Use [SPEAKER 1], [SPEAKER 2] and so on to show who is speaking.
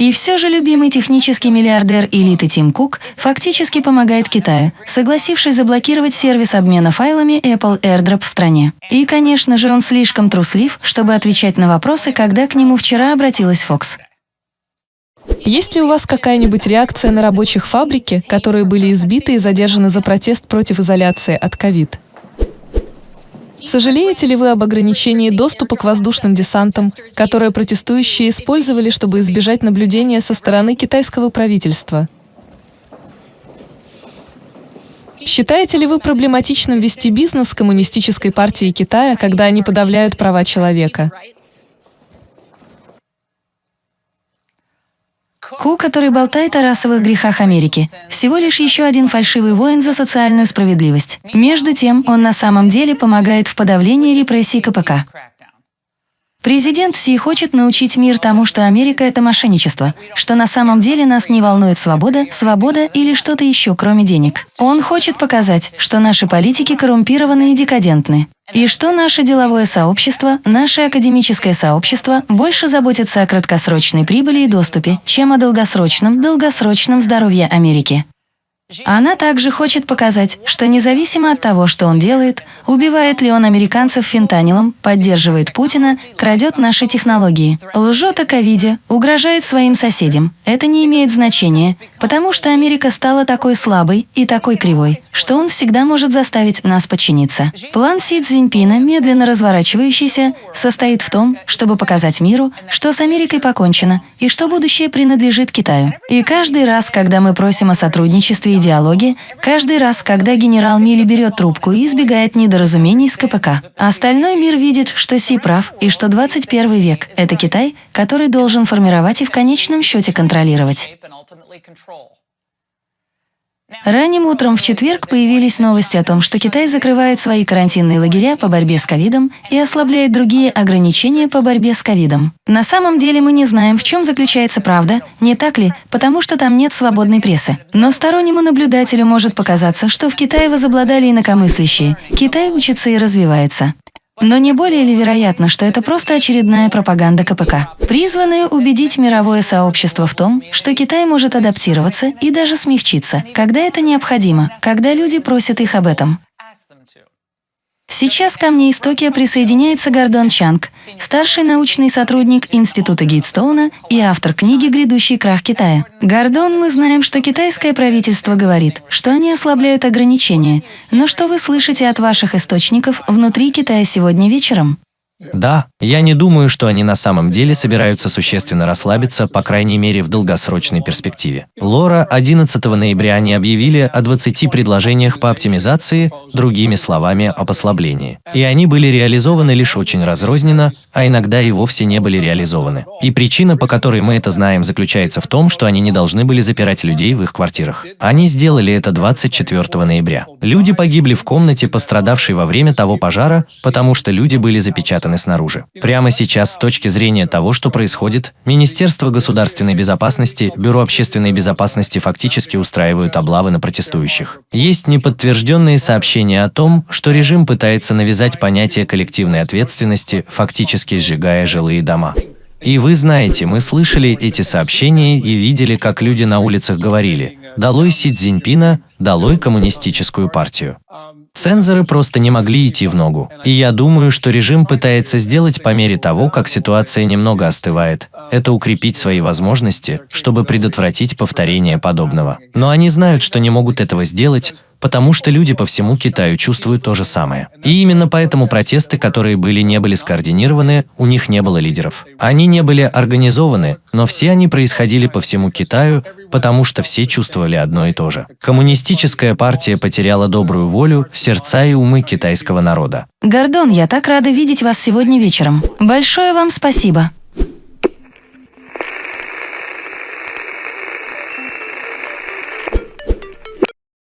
[SPEAKER 1] И все же любимый технический миллиардер элиты Тим Кук фактически помогает Китаю, согласившись заблокировать сервис обмена файлами Apple AirDrop в стране. И, конечно же, он слишком труслив, чтобы отвечать на вопросы, когда к нему вчера обратилась Fox.
[SPEAKER 2] Есть ли у вас какая-нибудь реакция на рабочих фабрики, которые были избиты и задержаны за протест против изоляции от ковид? Сожалеете ли вы об ограничении доступа к воздушным десантам, которые протестующие использовали, чтобы избежать наблюдения со стороны китайского правительства? Считаете ли вы проблематичным вести бизнес с Коммунистической партией Китая, когда они подавляют права человека?
[SPEAKER 1] Ку, который болтает о расовых грехах Америки, всего лишь еще один фальшивый воин за социальную справедливость. Между тем, он на самом деле помогает в подавлении репрессий КПК. Президент Си хочет научить мир тому, что Америка – это мошенничество, что на самом деле нас не волнует свобода, свобода или что-то еще, кроме денег. Он хочет показать, что наши политики коррумпированы и декадентны. И что наше деловое сообщество, наше академическое сообщество больше заботится о краткосрочной прибыли и доступе, чем о долгосрочном, долгосрочном здоровье Америки. Она также хочет показать, что независимо от того, что он делает, убивает ли он американцев фентанилом, поддерживает Путина, крадет наши технологии, лжет о ковиде, угрожает своим соседям, это не имеет значения, потому что Америка стала такой слабой и такой кривой, что он всегда может заставить нас подчиниться. План Си Цзиньпина, медленно разворачивающийся, состоит в том, чтобы показать миру, что с Америкой покончено и что будущее принадлежит Китаю. И каждый раз, когда мы просим о сотрудничестве диалоге каждый раз, когда генерал Милли берет трубку и избегает недоразумений с КПК. Остальной мир видит, что Си прав и что 21 век – это Китай, который должен формировать и в конечном счете контролировать. Ранним утром в четверг появились новости о том, что Китай закрывает свои карантинные лагеря по борьбе с ковидом и ослабляет другие ограничения по борьбе с ковидом. На самом деле мы не знаем, в чем заключается правда, не так ли, потому что там нет свободной прессы. Но стороннему наблюдателю может показаться, что в Китае возобладали инакомыслящие. Китай учится и развивается. Но не более ли вероятно, что это просто очередная пропаганда КПК, призванная убедить мировое сообщество в том, что Китай может адаптироваться и даже смягчиться, когда это необходимо, когда люди просят их об этом. Сейчас ко мне из Токио присоединяется Гордон Чанг, старший научный сотрудник Института Гейтстоуна и автор книги «Грядущий крах Китая». Гордон, мы знаем, что китайское правительство говорит, что они ослабляют ограничения, но что вы слышите от ваших источников внутри Китая сегодня вечером?
[SPEAKER 3] Да, я не думаю, что они на самом деле собираются существенно расслабиться, по крайней мере в долгосрочной перспективе. Лора 11 ноября они объявили о 20 предложениях по оптимизации, другими словами, о послаблении. И они были реализованы лишь очень разрозненно, а иногда и вовсе не были реализованы. И причина, по которой мы это знаем, заключается в том, что они не должны были запирать людей в их квартирах. Они сделали это 24 ноября. Люди погибли в комнате, пострадавшей во время того пожара, потому что люди были запечатаны спрятаны снаружи. Прямо сейчас, с точки зрения того, что происходит, Министерство государственной безопасности, Бюро общественной безопасности фактически устраивают облавы на протестующих. Есть неподтвержденные сообщения о том, что режим пытается навязать понятие коллективной ответственности, фактически сжигая жилые дома. И вы знаете, мы слышали эти сообщения и видели, как люди на улицах говорили «Долой Си Цзиньпина, долой коммунистическую партию». Цензоры просто не могли идти в ногу. И я думаю, что режим пытается сделать по мере того, как ситуация немного остывает, это укрепить свои возможности, чтобы предотвратить повторение подобного. Но они знают, что не могут этого сделать, потому что люди по всему Китаю чувствуют то же самое. И именно поэтому протесты, которые были, не были скоординированы, у них не было лидеров. Они не были организованы, но все они происходили по всему Китаю, потому что все чувствовали одно и то же. Коммунистическая партия потеряла добрую волю, сердца и умы китайского народа.
[SPEAKER 1] Гордон, я так рада видеть вас сегодня вечером. Большое вам спасибо.